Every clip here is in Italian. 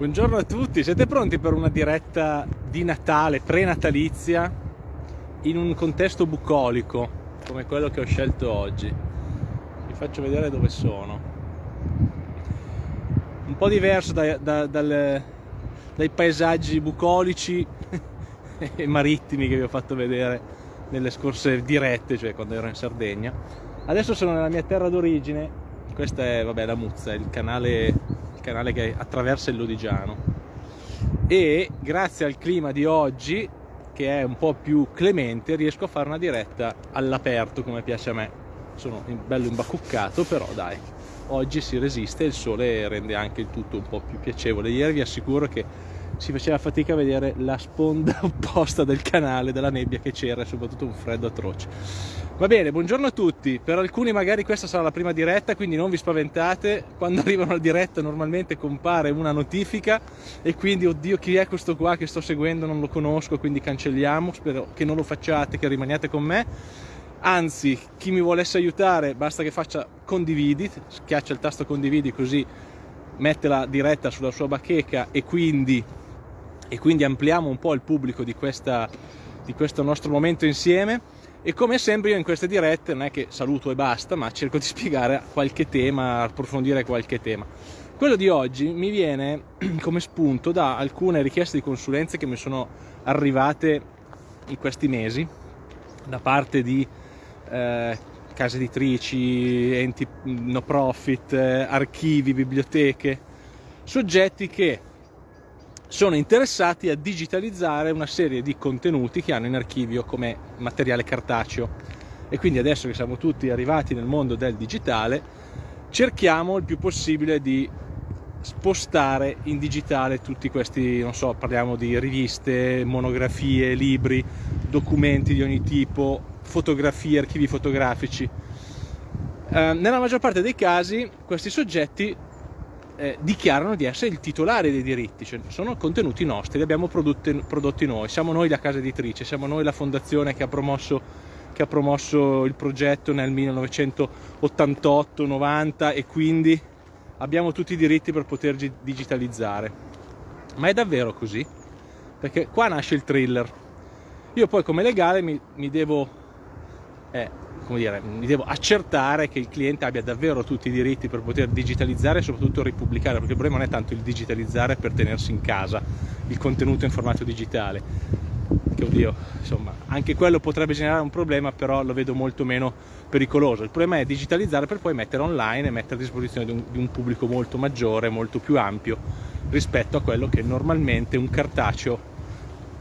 Buongiorno a tutti, siete pronti per una diretta di Natale, prenatalizia, in un contesto bucolico come quello che ho scelto oggi? Vi faccio vedere dove sono. Un po' diverso da, da, dal, dai paesaggi bucolici e marittimi che vi ho fatto vedere nelle scorse dirette, cioè quando ero in Sardegna. Adesso sono nella mia terra d'origine, questa è vabbè, la Muzza, il canale canale che attraversa il Lodigiano. E grazie al clima di oggi che è un po' più clemente riesco a fare una diretta all'aperto come piace a me. Sono bello imbacuccato però dai oggi si resiste il sole rende anche il tutto un po' più piacevole. Ieri vi assicuro che si faceva fatica a vedere la sponda opposta del canale, della nebbia che c'era e soprattutto un freddo atroce. Va bene, buongiorno a tutti. Per alcuni magari questa sarà la prima diretta, quindi non vi spaventate. Quando arrivano al diretta normalmente compare una notifica e quindi, oddio, chi è questo qua che sto seguendo? Non lo conosco, quindi cancelliamo. Spero che non lo facciate, che rimaniate con me. Anzi, chi mi volesse aiutare, basta che faccia condividi, schiaccia il tasto condividi così mette la diretta sulla sua bacheca e quindi e quindi ampliamo un po' il pubblico di, questa, di questo nostro momento insieme. E come sempre io in queste dirette non è che saluto e basta ma cerco di spiegare qualche tema, approfondire qualche tema. Quello di oggi mi viene come spunto da alcune richieste di consulenze che mi sono arrivate in questi mesi da parte di eh, case editrici, enti no profit, eh, archivi, biblioteche, soggetti che sono interessati a digitalizzare una serie di contenuti che hanno in archivio come materiale cartaceo e quindi adesso che siamo tutti arrivati nel mondo del digitale cerchiamo il più possibile di spostare in digitale tutti questi, non so, parliamo di riviste, monografie, libri, documenti di ogni tipo, fotografie, archivi fotografici. Eh, nella maggior parte dei casi questi soggetti eh, dichiarano di essere il titolare dei diritti, cioè sono contenuti nostri, li abbiamo prodotti, prodotti noi, siamo noi la casa editrice, siamo noi la fondazione che ha promosso, ha promosso il progetto nel 1988-90 e quindi abbiamo tutti i diritti per poterci digitalizzare. Ma è davvero così? Perché qua nasce il thriller. Io poi come legale mi, mi devo eh, come dire, mi devo accertare che il cliente abbia davvero tutti i diritti per poter digitalizzare e soprattutto ripubblicare, perché il problema non è tanto il digitalizzare per tenersi in casa il contenuto in formato digitale, che oddio, insomma, anche quello potrebbe generare un problema, però lo vedo molto meno pericoloso. Il problema è digitalizzare per poi mettere online e mettere a disposizione di un, di un pubblico molto maggiore, molto più ampio rispetto a quello che normalmente un cartaceo,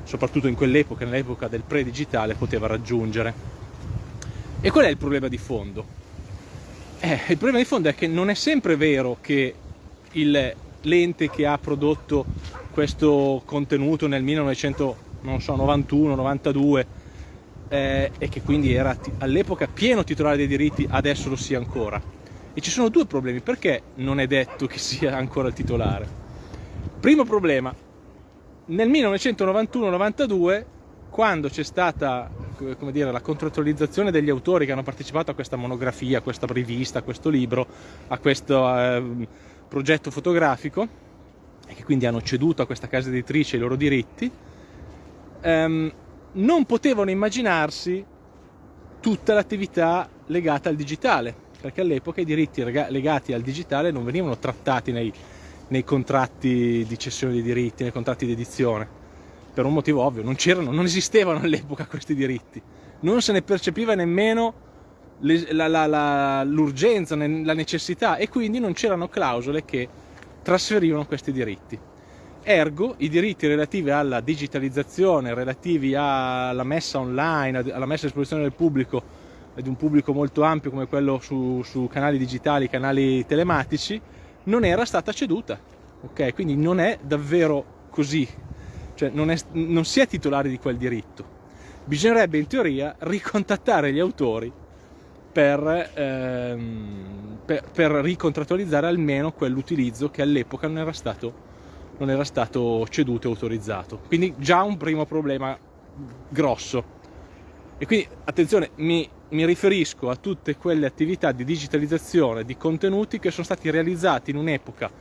soprattutto in quell'epoca, nell'epoca del pre-digitale, poteva raggiungere. E qual è il problema di fondo? Eh, il problema di fondo è che non è sempre vero che l'ente che ha prodotto questo contenuto nel 1991-92 eh, e che quindi era all'epoca pieno titolare dei diritti, adesso lo sia ancora. E ci sono due problemi, perché non è detto che sia ancora il titolare? Primo problema, nel 1991-92 quando c'è stata dire, la contrattualizzazione degli autori che hanno partecipato a questa monografia, a questa rivista, a questo libro, a questo eh, progetto fotografico e che quindi hanno ceduto a questa casa editrice i loro diritti, ehm, non potevano immaginarsi tutta l'attività legata al digitale, perché all'epoca i diritti legati al digitale non venivano trattati nei, nei contratti di cessione dei diritti, nei contratti di edizione per un motivo ovvio, non c'erano, non esistevano all'epoca questi diritti, non se ne percepiva nemmeno l'urgenza, la necessità e quindi non c'erano clausole che trasferivano questi diritti. Ergo, i diritti relativi alla digitalizzazione, relativi alla messa online, alla messa a disposizione del pubblico, di un pubblico molto ampio come quello su, su canali digitali, canali telematici, non era stata ceduta. Okay? Quindi non è davvero così cioè non, è, non si è titolari di quel diritto. Bisognerebbe in teoria ricontattare gli autori per, ehm, per, per ricontrattualizzare almeno quell'utilizzo che all'epoca non era stato, non era stato ceduto e autorizzato. Quindi già un primo problema grosso. E quindi attenzione, mi, mi riferisco a tutte quelle attività di digitalizzazione di contenuti che sono stati realizzati in un'epoca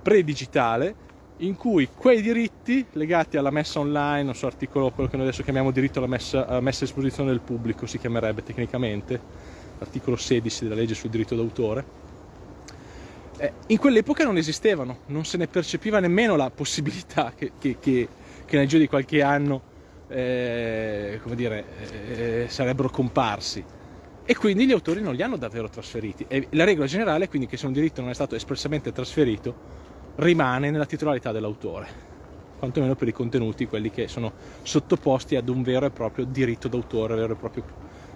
pre-digitale in cui quei diritti legati alla messa online, non so, articolo, quello che noi adesso chiamiamo diritto alla messa, alla messa a esposizione del pubblico, si chiamerebbe tecnicamente, articolo 16 della legge sul diritto d'autore, eh, in quell'epoca non esistevano, non se ne percepiva nemmeno la possibilità che, che, che, che nel giro di qualche anno eh, dire, eh, sarebbero comparsi. E quindi gli autori non li hanno davvero trasferiti. E la regola generale è quindi che se un diritto non è stato espressamente trasferito rimane nella titolarità dell'autore quantomeno per i contenuti, quelli che sono sottoposti ad un vero e proprio diritto d'autore, vero e proprio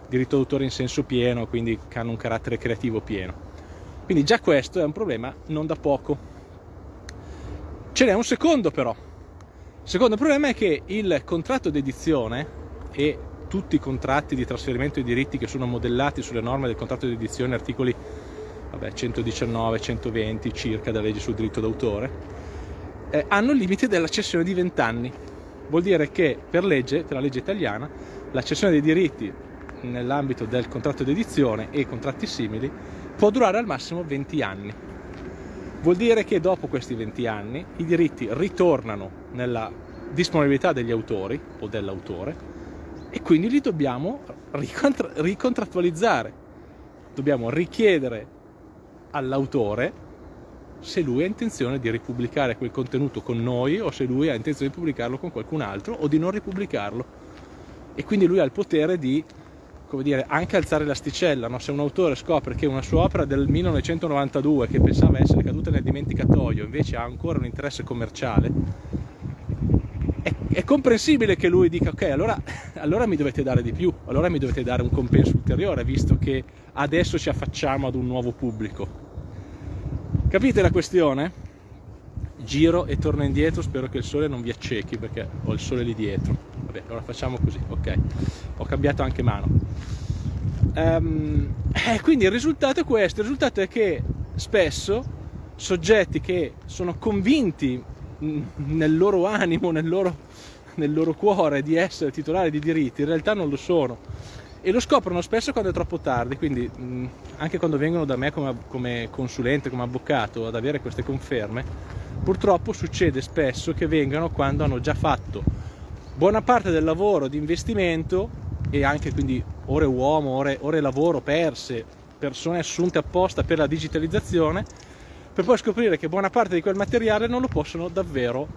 diritto d'autore in senso pieno, quindi che hanno un carattere creativo pieno. Quindi già questo è un problema non da poco. Ce n'è un secondo però. Il secondo problema è che il contratto d'edizione e tutti i contratti di trasferimento di diritti che sono modellati sulle norme del contratto d'edizione, articoli vabbè, 119, 120 circa della legge sul diritto d'autore, eh, hanno il limite della cessione di 20 anni. Vuol dire che per legge, per la legge italiana, la cessione dei diritti nell'ambito del contratto di edizione e contratti simili può durare al massimo 20 anni. Vuol dire che dopo questi 20 anni i diritti ritornano nella disponibilità degli autori o dell'autore e quindi li dobbiamo ricontrattualizzare. Dobbiamo richiedere all'autore se lui ha intenzione di ripubblicare quel contenuto con noi o se lui ha intenzione di pubblicarlo con qualcun altro o di non ripubblicarlo. E quindi lui ha il potere di come dire, anche alzare l'asticella. No? Se un autore scopre che una sua opera del 1992, che pensava essere caduta nel dimenticatoio, invece ha ancora un interesse commerciale, è, comprensibile che lui dica ok, allora, allora mi dovete dare di più, allora mi dovete dare un compenso ulteriore, visto che adesso ci affacciamo ad un nuovo pubblico. Capite la questione? Giro e torno indietro, spero che il sole non vi accechi perché ho il sole lì dietro. Vabbè, allora facciamo così, ok. Ho cambiato anche mano. Um, eh, quindi il risultato è questo, il risultato è che spesso soggetti che sono convinti nel loro animo, nel loro, nel loro cuore di essere titolari di diritti, in realtà non lo sono. E lo scoprono spesso quando è troppo tardi, quindi anche quando vengono da me come, come, consulente, come avvocato ad avere queste conferme, purtroppo succede spesso che vengano quando hanno già fatto buona parte del lavoro di investimento e anche quindi ore uomo, ore, ore lavoro perse, persone assunte apposta per la digitalizzazione, per poi scoprire che buona parte di quel materiale non lo possono davvero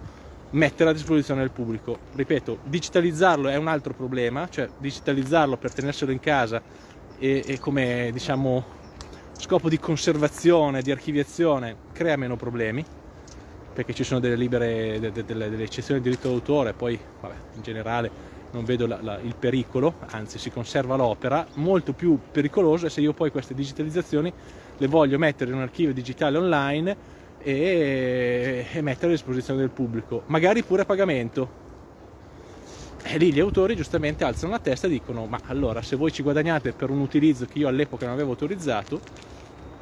mettere a disposizione del pubblico. Ripeto, digitalizzarlo è un altro problema, cioè digitalizzarlo per tenerselo in casa e, e come diciamo scopo di conservazione, di archiviazione, crea meno problemi perché ci sono delle libere, delle, delle, delle eccezioni di diritto d'autore, poi vabbè, in generale non vedo la, la, il pericolo, anzi si conserva l'opera, molto più pericoloso è se io poi queste digitalizzazioni le voglio mettere in un archivio digitale online e, e mettere a disposizione del pubblico, magari pure a pagamento. E lì gli autori giustamente alzano la testa e dicono ma allora se voi ci guadagnate per un utilizzo che io all'epoca non avevo autorizzato,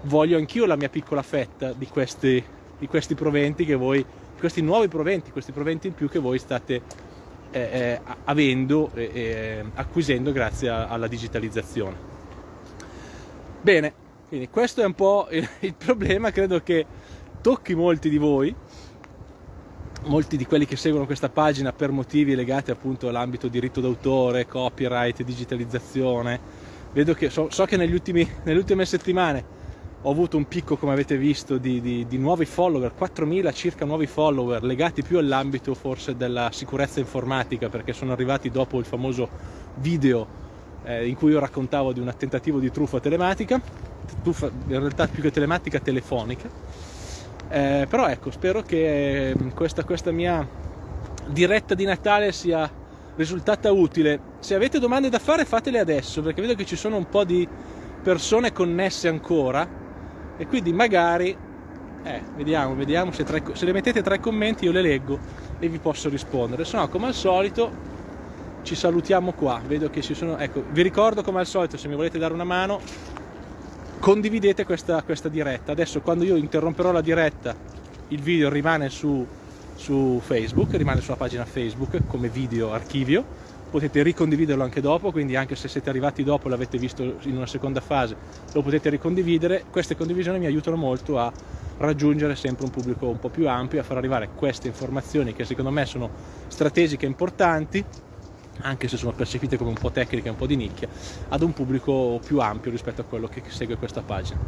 voglio anch'io la mia piccola fetta di questi, di questi proventi che voi, questi nuovi proventi, questi proventi in più che voi state eh, eh, avendo e eh, acquisendo grazie alla digitalizzazione. Bene, quindi questo è un po' il, il problema, credo che tocchi molti di voi, molti di quelli che seguono questa pagina per motivi legati appunto all'ambito diritto d'autore, copyright, digitalizzazione. Vedo che so, so che ultimi, nelle ultime settimane ho avuto un picco, come avete visto, di, di, di nuovi follower, 4.000 circa nuovi follower, legati più all'ambito forse della sicurezza informatica, perché sono arrivati dopo il famoso video eh, in cui io raccontavo di un tentativo di truffa telematica, truffa in realtà più che telematica telefonica eh, però ecco, spero che ehm, questa, questa mia diretta di Natale sia risultata utile. Se avete domande da fare fatele adesso, perché vedo che ci sono un po' di persone connesse ancora e quindi magari, eh, vediamo, vediamo se, tre, se le mettete tra i commenti io le leggo e vi posso rispondere. Se no, come al solito, ci salutiamo qua. Vedo che ci sono, ecco, vi ricordo come al solito, se mi volete dare una mano, condividete questa, questa diretta. Adesso quando io interromperò la diretta il video rimane su, su Facebook, rimane sulla pagina Facebook come video archivio, potete ricondividerlo anche dopo, quindi anche se siete arrivati dopo e l'avete visto in una seconda fase, lo potete ricondividere. Queste condivisioni mi aiutano molto a raggiungere sempre un pubblico un po' più ampio a far arrivare queste informazioni che secondo me sono strategiche e importanti anche se sono percepite come un po' tecniche un po' di nicchia, ad un pubblico più ampio rispetto a quello che segue questa pagina.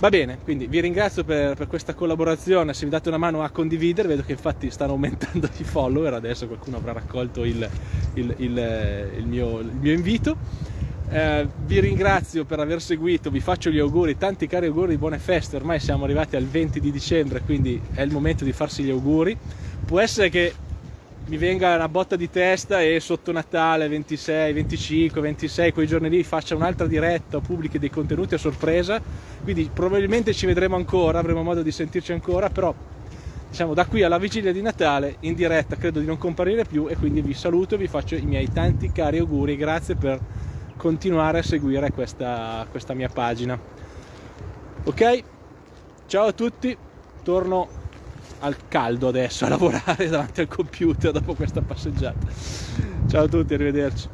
Va bene, quindi vi ringrazio per, per, questa collaborazione, se mi date una mano a condividere, vedo che infatti stanno aumentando i follower, adesso qualcuno avrà raccolto il, il, il, il mio, mio, invito. Eh, vi ringrazio per aver seguito, vi faccio gli auguri, tanti cari auguri di buone feste, ormai siamo arrivati al 20 di dicembre, quindi è il momento di farsi gli auguri. Può essere che mi venga una botta di testa e sotto Natale 26, 25, 26, quei giorni lì faccia un'altra diretta o pubblichi dei contenuti a sorpresa, quindi probabilmente ci vedremo ancora, avremo modo di sentirci ancora, però diciamo da qui alla vigilia di Natale in diretta credo di non comparire più e quindi vi saluto e vi faccio i miei tanti cari auguri, grazie per continuare a seguire questa, questa mia pagina. Ok? Ciao a tutti, torno al caldo adesso a lavorare davanti al computer dopo questa passeggiata. Ciao a tutti, arrivederci.